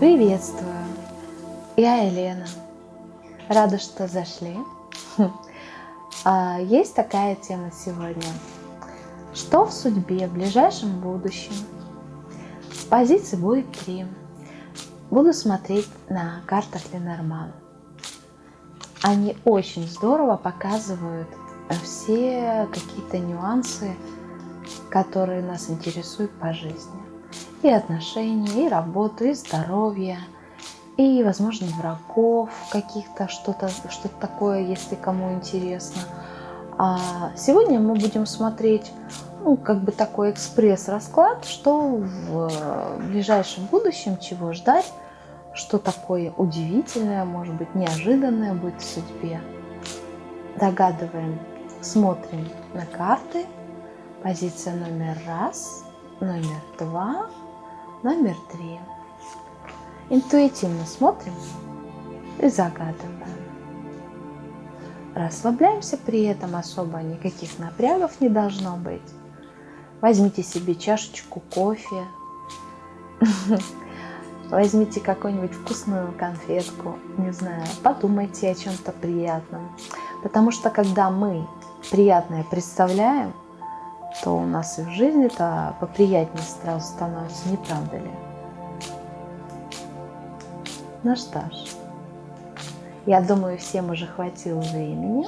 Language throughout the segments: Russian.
Приветствую! Я Елена. Рада, что зашли. А, есть такая тема сегодня. Что в судьбе в ближайшем будущем? Позиций будет три. Буду смотреть на картах Ленорман. Они очень здорово показывают все какие-то нюансы, которые нас интересуют по жизни и отношения, и работу, и здоровье, и, возможно, врагов каких-то, что-то что, -то, такое, если кому интересно. А сегодня мы будем смотреть, ну, как бы такой экспресс-расклад, что в ближайшем будущем, чего ждать, что такое удивительное, может быть, неожиданное будет в судьбе. Догадываем, смотрим на карты. Позиция номер раз, номер два, Номер три. Интуитивно смотрим и загадываем. Расслабляемся при этом особо, никаких напрягов не должно быть. Возьмите себе чашечку кофе, возьмите какую-нибудь вкусную конфетку, не знаю, подумайте о чем-то приятном. Потому что когда мы приятное представляем, то у нас и в жизни-то поприятнее сразу становится, не правда ли? Ну что ж, я думаю, всем уже хватило времени.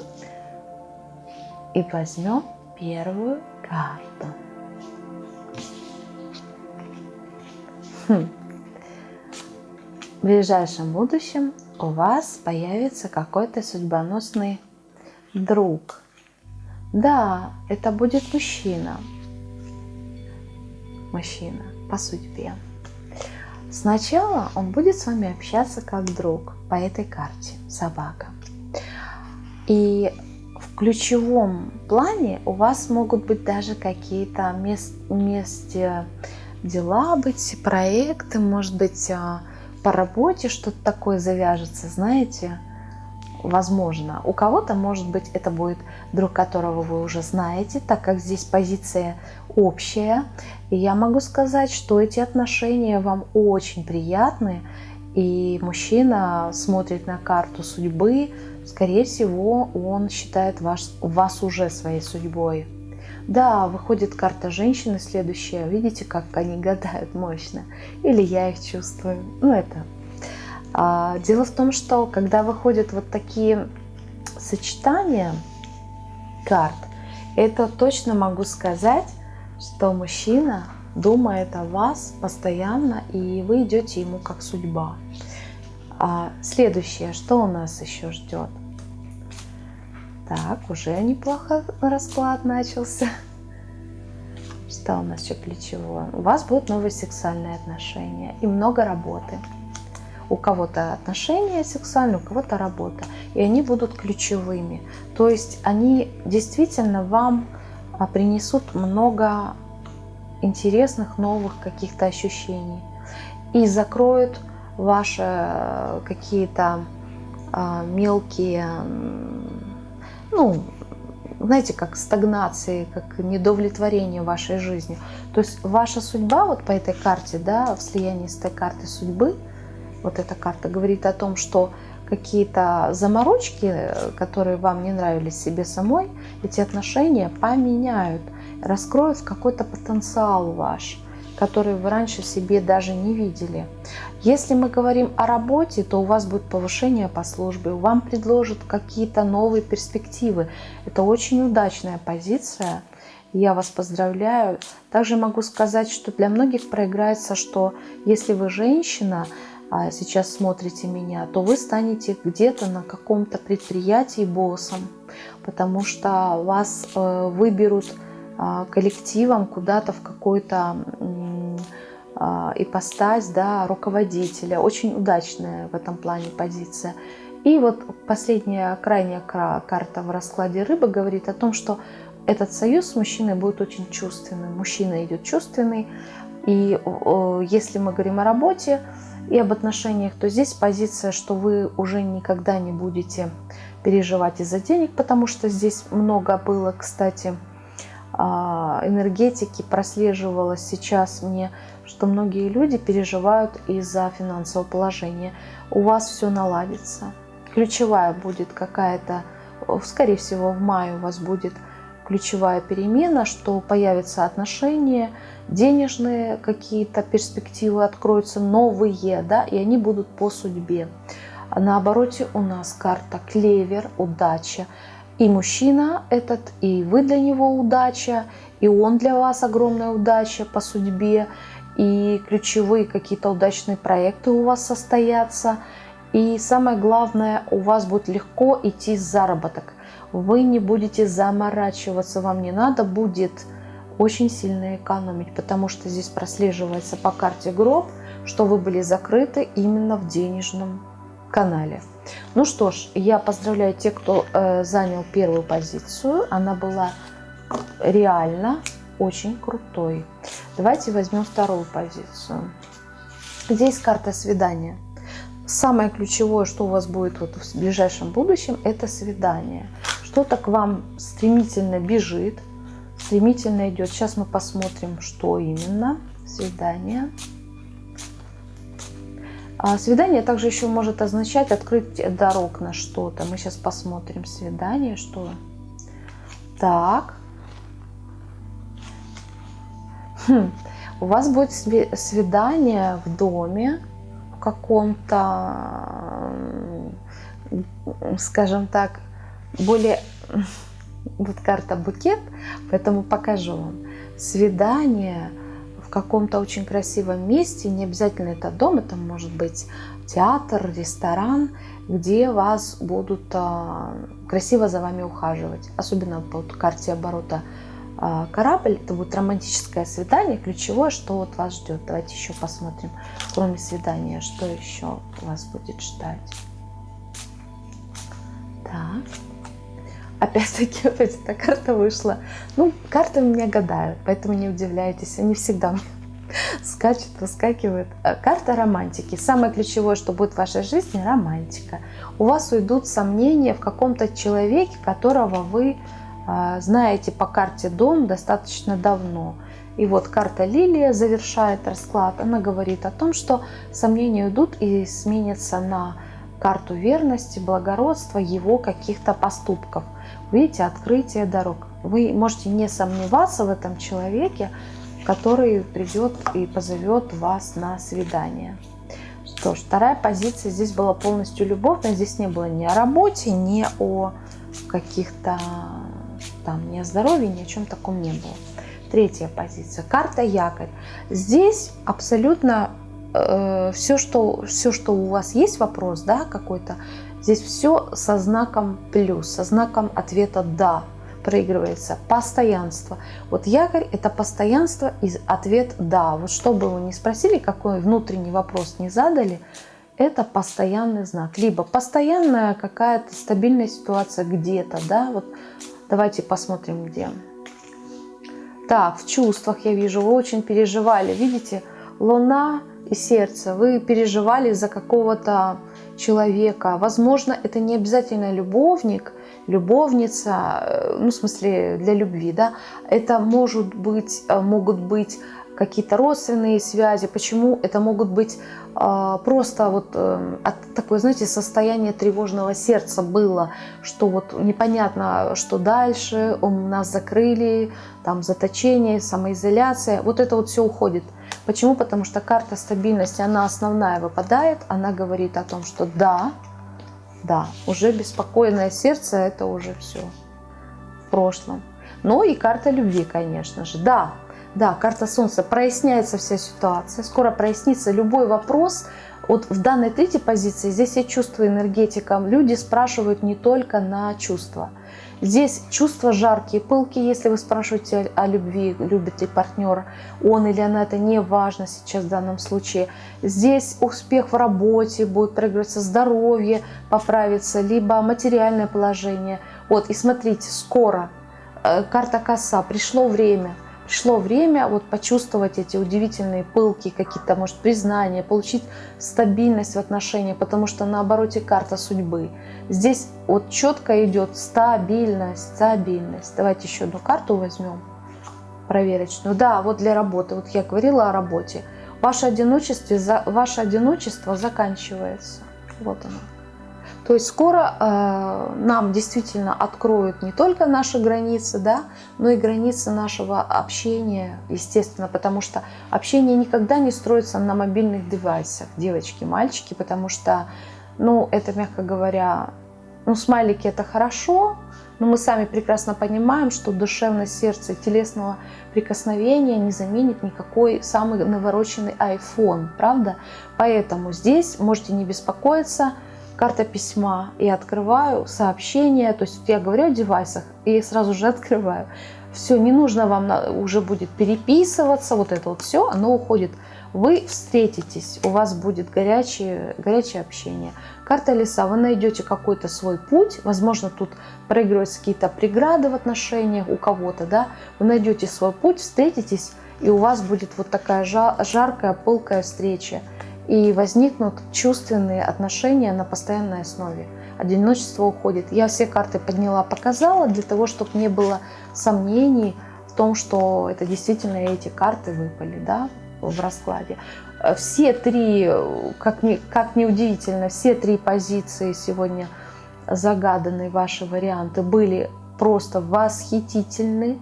И возьмем первую карту. Хм. В ближайшем будущем у вас появится какой-то судьбоносный друг – да, это будет мужчина. Мужчина по судьбе. Сначала он будет с вами общаться как друг по этой карте, собака. И в ключевом плане у вас могут быть даже какие-то вместе дела быть, проекты, может быть, а, по работе что-то такое завяжется, знаете, возможно. У кого-то, может быть, это будет друг, которого вы уже знаете, так как здесь позиция общая. И я могу сказать, что эти отношения вам очень приятны, и мужчина смотрит на карту судьбы, скорее всего, он считает вас, вас уже своей судьбой. Да, выходит карта женщины следующая. Видите, как они гадают мощно? Или я их чувствую. Ну, это дело в том, что когда выходят вот такие сочетания карт, это точно могу сказать, что мужчина думает о вас постоянно, и вы идете ему как судьба. А следующее, что у нас еще ждет? Так, уже неплохо расклад начался. Что у нас еще плечевое? У вас будут новые сексуальные отношения и много работы у кого-то отношения сексуальные, у кого-то работа. И они будут ключевыми. То есть они действительно вам а, принесут много интересных новых каких-то ощущений. И закроют ваши э, какие-то а, мелкие, ну, знаете, как стагнации, как недовлетворение вашей жизни. То есть ваша судьба вот по этой карте, да, в слиянии с этой картой судьбы – вот эта карта говорит о том, что какие-то заморочки, которые вам не нравились себе самой, эти отношения поменяют, раскроют какой-то потенциал ваш, который вы раньше себе даже не видели. Если мы говорим о работе, то у вас будет повышение по службе, вам предложат какие-то новые перспективы. Это очень удачная позиция. Я вас поздравляю. Также могу сказать, что для многих проиграется, что если вы женщина, сейчас смотрите меня, то вы станете где-то на каком-то предприятии боссом, потому что вас э, выберут а, коллективом куда-то в какой-то а, ипостась да, руководителя. Очень удачная в этом плане позиция. И вот последняя, крайняя карта в раскладе рыбы говорит о том, что этот союз с мужчиной будет очень чувственным. Мужчина идет чувственный. И если мы говорим о работе, и об отношениях, то здесь позиция, что вы уже никогда не будете переживать из-за денег, потому что здесь много было, кстати, а, энергетики прослеживалось сейчас мне, что многие люди переживают из-за финансового положения. У вас все наладится. Ключевая будет какая-то, скорее всего, в мае у вас будет ключевая перемена, что появятся отношения, денежные какие-то перспективы откроются, новые, да, и они будут по судьбе. А на обороте у нас карта клевер, удача. И мужчина этот, и вы для него удача, и он для вас огромная удача по судьбе, и ключевые какие-то удачные проекты у вас состоятся. И самое главное, у вас будет легко идти заработок. Вы не будете заморачиваться, вам не надо будет очень сильно экономить, потому что здесь прослеживается по карте гроб, что вы были закрыты именно в денежном канале. Ну что ж, я поздравляю тех, кто э, занял первую позицию. Она была реально очень крутой. Давайте возьмем вторую позицию. Здесь карта свидания. Самое ключевое, что у вас будет вот в ближайшем будущем, это свидание. Что-то к вам стремительно бежит, стремительно идет. Сейчас мы посмотрим, что именно. Свидание. А свидание также еще может означать открыть дорог на что-то. Мы сейчас посмотрим свидание, что. Так. Хм. У вас будет свидание в доме, в каком-то, скажем так, более... Вот карта букет, поэтому покажу вам. Свидание каком-то очень красивом месте, не обязательно это дом, это может быть театр, ресторан, где вас будут а, красиво за вами ухаживать. Особенно по карте оборота а, корабль, это будет романтическое свидание, ключевое, что вот вас ждет. Давайте еще посмотрим, кроме свидания, что еще вас будет ждать. Так. Опять-таки, опять эта карта вышла. Ну, карты у меня гадают, поэтому не удивляйтесь. Они всегда скачут, выскакивают. Э, карта романтики. Самое ключевое, что будет в вашей жизни – романтика. У вас уйдут сомнения в каком-то человеке, которого вы э, знаете по карте дом достаточно давно. И вот карта Лилия завершает расклад. Она говорит о том, что сомнения уйдут и сменятся на карту верности, благородства, его каких-то поступков. Видите, открытие дорог. Вы можете не сомневаться в этом человеке, который придет и позовет вас на свидание. Что ж, вторая позиция здесь была полностью любовная. Здесь не было ни о работе, ни о каких-то там, ни о здоровье, ни о чем таком не было. Третья позиция. Карта якорь. Здесь абсолютно все, что, все, что у вас есть вопрос, да, какой-то, Здесь все со знаком плюс, со знаком ответа «да» проигрывается. Постоянство. Вот якорь – это постоянство и ответ «да». Вот что бы вы ни спросили, какой внутренний вопрос не задали, это постоянный знак. Либо постоянная какая-то стабильная ситуация где-то, да, вот давайте посмотрим где. Так, в чувствах я вижу, вы очень переживали, видите, луна и сердце, вы переживали за какого-то человека. Возможно, это не обязательно любовник, любовница, э, ну, в смысле, для любви, да. Это может быть, э, могут быть какие-то родственные связи. Почему? Это могут быть э, просто вот э, такое, знаете, состояние тревожного сердца было, что вот непонятно, что дальше, у нас закрыли, там заточение, самоизоляция. Вот это вот все уходит. Почему? Потому что карта стабильности, она основная выпадает, она говорит о том, что да, да, уже беспокойное сердце, это уже все в прошлом. Ну и карта любви, конечно же. Да, да, карта Солнца, проясняется вся ситуация, скоро прояснится любой вопрос. Вот в данной третьей позиции, здесь я чувствую энергетиком, люди спрашивают не только на чувства – Здесь чувства жаркие, пылкие, если вы спрашиваете о любви, любит ли партнер он или она, это не важно сейчас в данном случае. Здесь успех в работе, будет проигрываться здоровье, поправится, либо материальное положение. Вот, и смотрите, скоро, э, карта коса, пришло время – пришло время вот почувствовать эти удивительные пылки, какие-то, может, признания, получить стабильность в отношениях, потому что на обороте карта судьбы. Здесь вот четко идет стабильность, стабильность. Давайте еще одну карту возьмем. проверочную. Да, вот для работы. Вот я говорила о работе. Ваше одиночество, ваше одиночество заканчивается. Вот оно. То есть скоро э, нам действительно откроют не только наши границы, да, но и границы нашего общения, естественно, потому что общение никогда не строится на мобильных девайсах, девочки, мальчики, потому что, ну, это, мягко говоря, ну, смайлики это хорошо, но мы сами прекрасно понимаем, что душевное сердце телесного прикосновения не заменит никакой самый навороченный iPhone, правда? Поэтому здесь можете не беспокоиться, карта письма, и открываю сообщение, то есть я говорю о девайсах и сразу же открываю. Все, не нужно вам уже будет переписываться, вот это вот все, оно уходит. Вы встретитесь, у вас будет горячее, горячее общение. Карта леса, вы найдете какой-то свой путь, возможно, тут проигрываются какие-то преграды в отношениях у кого-то, да, вы найдете свой путь, встретитесь, и у вас будет вот такая жаркая, пылкая встреча и возникнут чувственные отношения на постоянной основе. Одиночество уходит. Я все карты подняла, показала, для того, чтобы не было сомнений в том, что это действительно эти карты выпали да, в раскладе. Все три, как ни, как ни удивительно, все три позиции сегодня загаданные, ваши варианты, были просто восхитительны.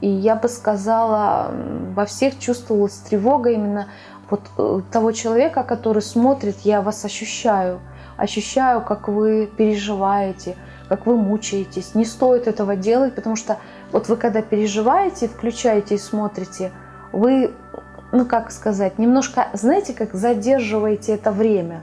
И я бы сказала, во всех чувствовалась тревога именно вот э, того человека, который смотрит, я вас ощущаю. Ощущаю, как вы переживаете, как вы мучаетесь. Не стоит этого делать, потому что вот вы когда переживаете, включаете и смотрите, вы, ну как сказать, немножко, знаете, как задерживаете это время.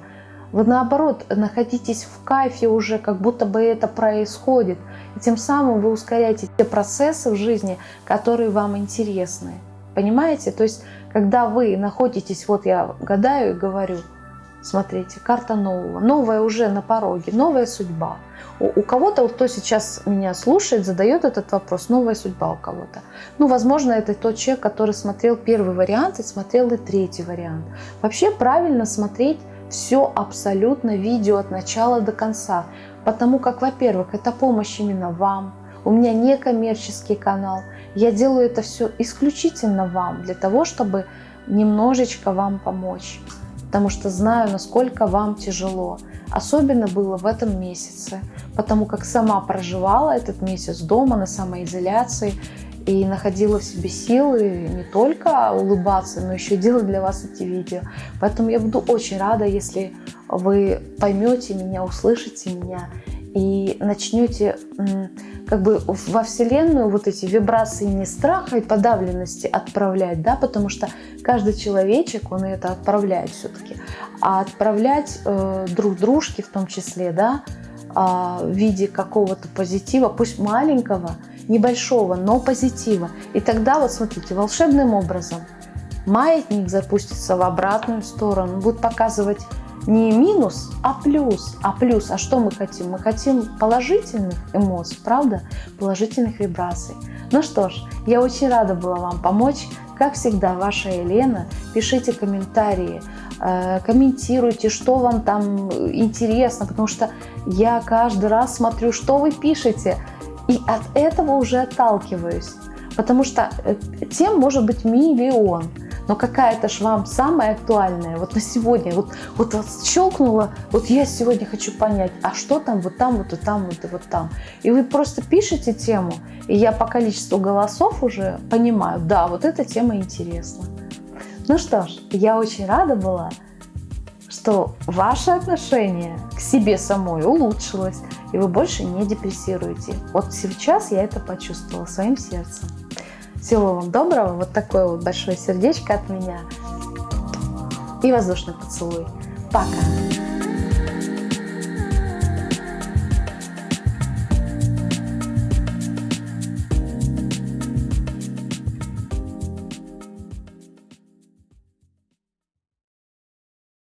Вы наоборот находитесь в кайфе уже, как будто бы это происходит. И тем самым вы ускоряете те процессы в жизни, которые вам интересны. Понимаете? То есть когда вы находитесь, вот я гадаю и говорю, смотрите, карта нового, новая уже на пороге, новая судьба. У, у кого-то, кто сейчас меня слушает, задает этот вопрос, новая судьба у кого-то. Ну, возможно, это тот человек, который смотрел первый вариант и смотрел и третий вариант. Вообще правильно смотреть все абсолютно видео от начала до конца, потому как, во-первых, это помощь именно вам, у меня не коммерческий канал, я делаю это все исключительно вам, для того, чтобы немножечко вам помочь. Потому что знаю, насколько вам тяжело. Особенно было в этом месяце, потому как сама проживала этот месяц дома на самоизоляции и находила в себе силы не только улыбаться, но еще делать для вас эти видео. Поэтому я буду очень рада, если вы поймете меня, услышите меня и начнете как бы во Вселенную вот эти вибрации не страха и подавленности отправлять, да, потому что каждый человечек, он это отправляет все-таки, а отправлять э, друг дружке в том числе, да, э, в виде какого-то позитива, пусть маленького, небольшого, но позитива. И тогда вот смотрите, волшебным образом маятник запустится в обратную сторону, будет показывать не минус, а плюс. А плюс, а что мы хотим? Мы хотим положительных эмоций, правда? Положительных вибраций. Ну что ж, я очень рада была вам помочь. Как всегда, ваша Елена. Пишите комментарии, э, комментируйте, что вам там интересно, потому что я каждый раз смотрю, что вы пишете, и от этого уже отталкиваюсь. Потому что э, тем может быть миллион но какая-то ж вам самая актуальная, вот на сегодня, вот, вот, вот щелкнула, вот я сегодня хочу понять, а что там, вот там, вот и там, вот и вот там. И вы просто пишете тему, и я по количеству голосов уже понимаю, да, вот эта тема интересна. Ну что ж, я очень рада была, что ваше отношение к себе самой улучшилось, и вы больше не депрессируете. Вот сейчас я это почувствовала своим сердцем. Всего вам доброго. Вот такое вот большое сердечко от меня. И воздушный поцелуй. Пока.